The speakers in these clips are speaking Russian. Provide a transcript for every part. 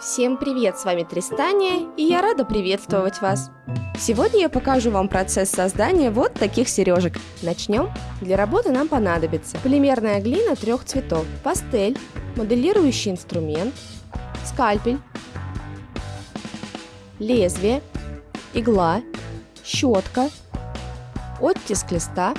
Всем привет, с вами Тристания, и я рада приветствовать вас. Сегодня я покажу вам процесс создания вот таких сережек. Начнем. Для работы нам понадобится полимерная глина трех цветов, пастель, моделирующий инструмент, скальпель, лезвие, игла, щетка, оттиск листа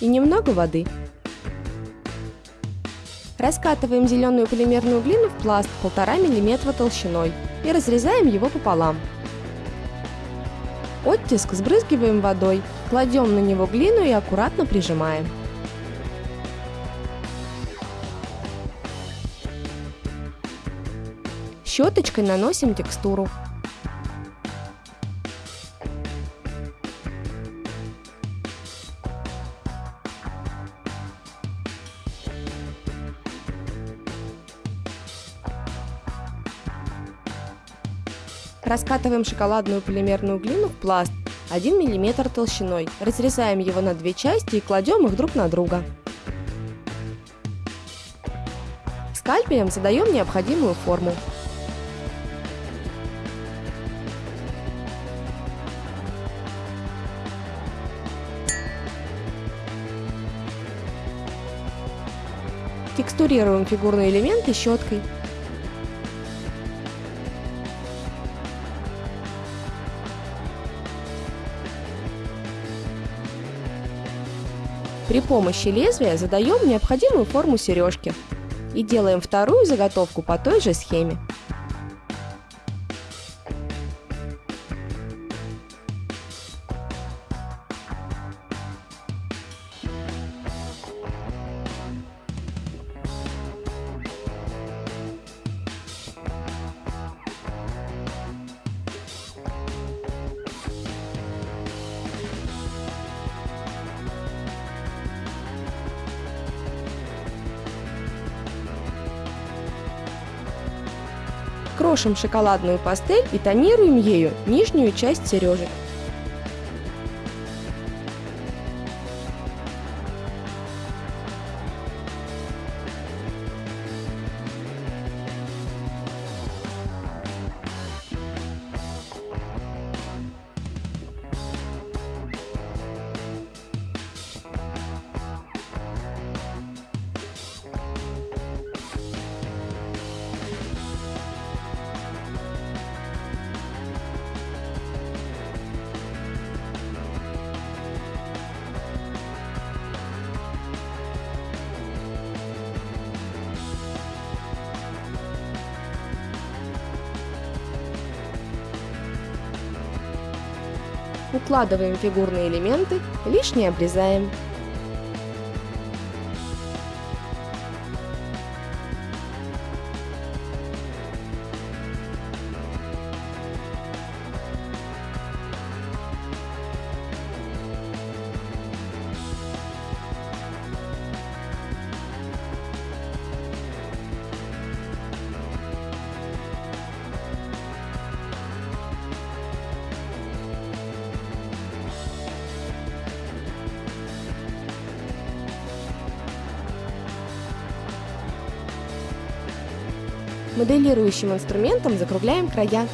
и немного воды. Раскатываем зеленую полимерную глину в пласт 1,5 мм толщиной и разрезаем его пополам. Оттиск сбрызгиваем водой, кладем на него глину и аккуратно прижимаем. Щеточкой наносим текстуру. Раскатываем шоколадную полимерную глину в пласт 1 мм толщиной, разрезаем его на две части и кладем их друг на друга. Скальпелем задаем необходимую форму. Текстурируем фигурные элементы щеткой. При помощи лезвия задаем необходимую форму сережки и делаем вторую заготовку по той же схеме. Крошим шоколадную пастель и тонируем ею нижнюю часть сережек. Укладываем фигурные элементы, лишнее обрезаем. Моделирующим инструментом закругляем края.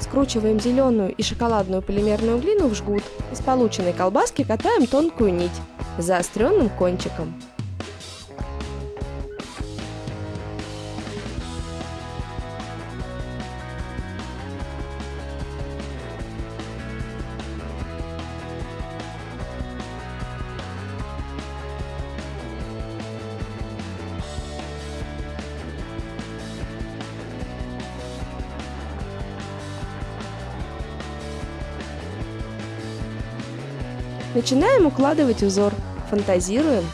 Скручиваем зеленую и шоколадную полимерную глину в жгут. Из полученной колбаски катаем тонкую нить заостренным кончиком. Начинаем укладывать узор. Фантазируем.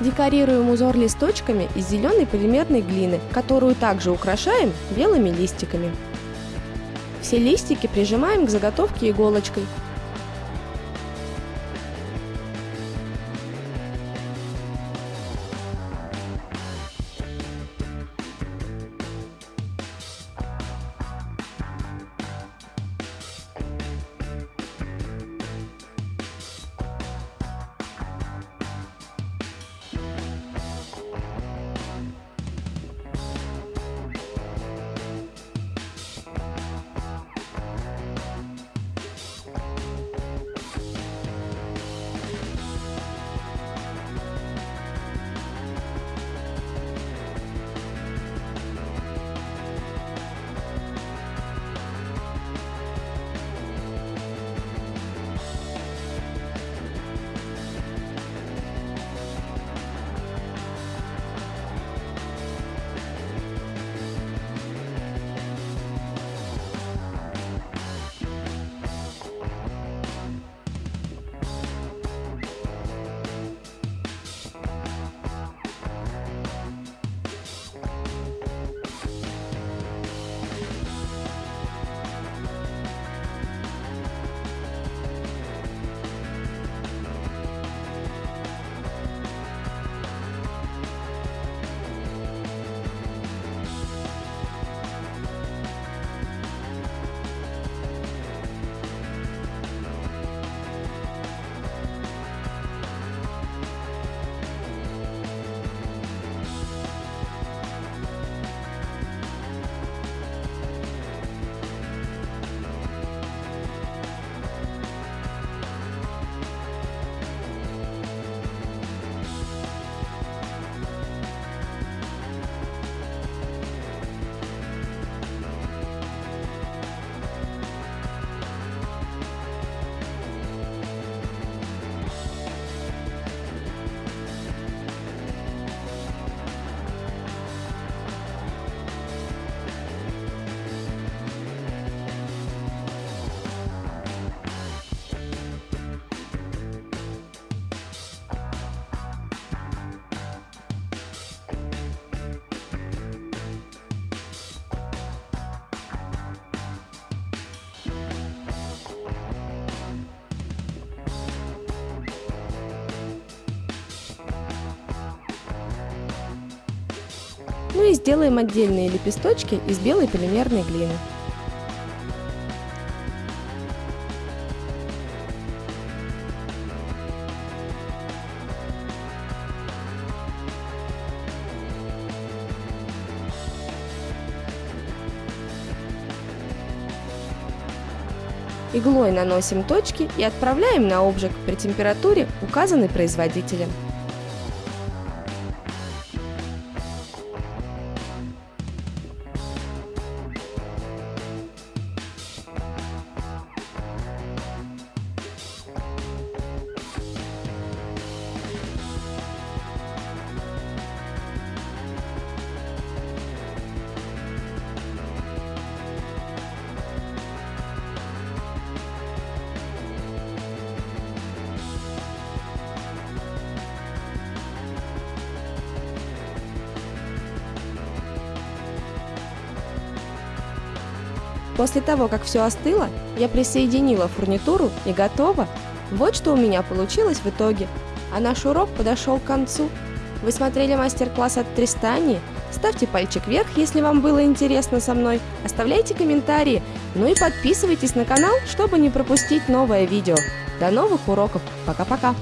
Декорируем узор листочками из зеленой полимерной глины, которую также украшаем белыми листиками. Все листики прижимаем к заготовке иголочкой. Ну и сделаем отдельные лепесточки из белой полимерной глины. Иглой наносим точки и отправляем на обжиг при температуре, указанной производителем. После того, как все остыло, я присоединила фурнитуру и готово. Вот что у меня получилось в итоге. А наш урок подошел к концу. Вы смотрели мастер-класс от Тристани? Ставьте пальчик вверх, если вам было интересно со мной. Оставляйте комментарии. Ну и подписывайтесь на канал, чтобы не пропустить новое видео. До новых уроков. Пока-пока.